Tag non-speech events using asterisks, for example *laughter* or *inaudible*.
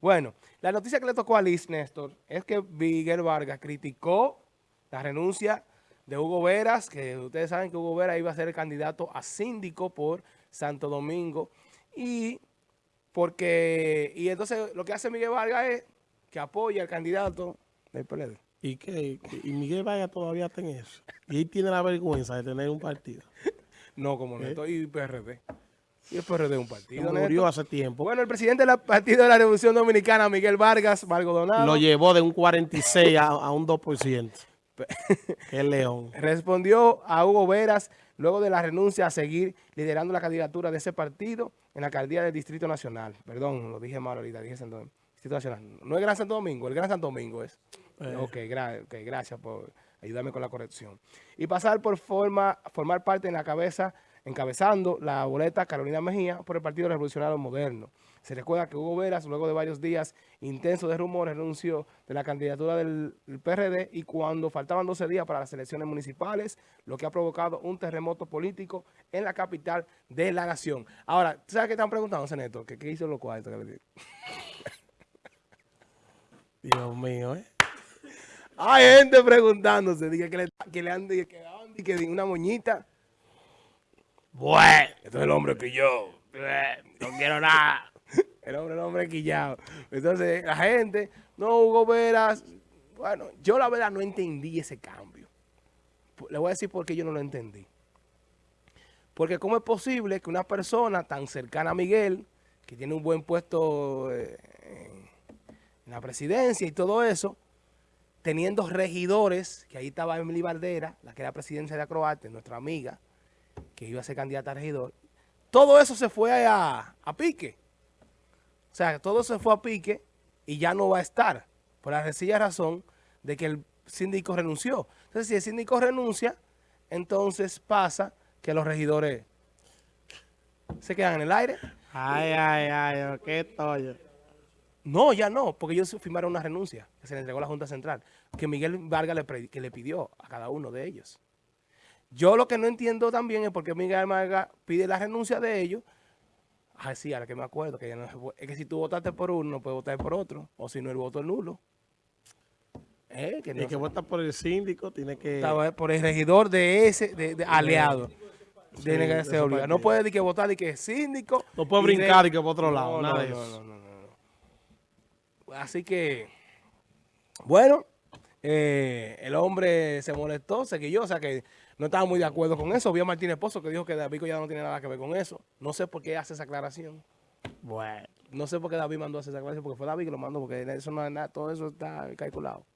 Bueno, la noticia que le tocó a Liz, Néstor, es que Miguel Vargas criticó la renuncia de Hugo Veras, que ustedes saben que Hugo Veras iba a ser el candidato a síndico por Santo Domingo, y porque y entonces lo que hace Miguel Vargas es que apoya al candidato del PLD. ¿Y que Y Miguel Vargas todavía está en eso. Y él tiene la vergüenza de tener un partido. *laughs* no, como no, estoy ¿Eh? PRD. Y el PRD un partido. Murió hace tiempo. Bueno, el presidente del Partido de la Revolución Dominicana, Miguel Vargas, Donado. Lo llevó de un 46 a, un 2%. el *laughs* león. Respondió a Hugo Veras luego de la renuncia a seguir liderando la candidatura de ese partido en la alcaldía del Distrito Nacional. Perdón, lo dije mal ahorita, dije Santo, Distrito Nacional. No es Gran Santo Domingo, el Gran Santo Domingo es. Eh. Ok, gracias por ayudarme con la corrección. Y pasar por forma, formar parte en la cabeza encabezando la boleta Carolina Mejía por el Partido Revolucionario Moderno. Se recuerda que Hugo Veras, luego de varios días intensos de rumores, renunció de la candidatura del, PRD y cuando faltaban 12 días para las elecciones municipales, lo que ha provocado un terremoto político en la capital de la nación. Ahora, ¿sabes qué están preguntando, Seneto? ¿Qué, qué hizo los cuartos? *laughs* Dios mío, ¿eh? Hay gente preguntándose, que, le, que le han que, que una moñita. Bueno, este es el hombre que yo. No quiero nada. *laughs* El hombre, el hombre quillado. Entonces, la gente, no, Hugo Veras. Bueno, yo la verdad no entendí ese cambio. Le voy a decir por qué yo no lo entendí. Porque cómo es posible que una persona tan cercana a Miguel, que tiene un buen puesto eh, en la presidencia y todo eso, teniendo regidores, que ahí estaba Emily Valdera, la que era presidencia de Acroarte, nuestra amiga, que iba a ser candidata a regidor, todo eso se fue a, pique. O sea, todo se fue a pique y ya no va a estar, por la sencilla razón de que el síndico renunció. Entonces, si el síndico renuncia, entonces pasa que los regidores se quedan en el aire. Ay, ay, ay, qué toyo. No, ya no, porque ellos firmaron una renuncia que se le entregó a la Junta Central, que Miguel Vargas le, que le pidió a cada uno de ellos. Yo lo que no entiendo también es por qué Miguel Vargas pide la renuncia de ellos. Ah, sí, ahora que me acuerdo, que es que si tú votaste por uno, no puedes votar por otro, o si no, el voto es nulo. Eh, que tiene que votar por el síndico, tiene que... Por el regidor de ese, de, aliado. tiene que ser obligado. No puede que votar y que síndico. No puede brincar y que por otro lado, nada de eso. No, no, no, Así que, bueno, eh, el hombre se molestó, se quilló, o sea que no estaba muy de acuerdo con eso. Vio a Martínez Pozo que dijo que David ya no tiene nada que ver con eso. No sé por qué hace esa aclaración. Bueno. No sé por qué David mandó a hacer esa aclaración, porque fue David que lo mandó, porque eso no es nada, todo eso está calculado.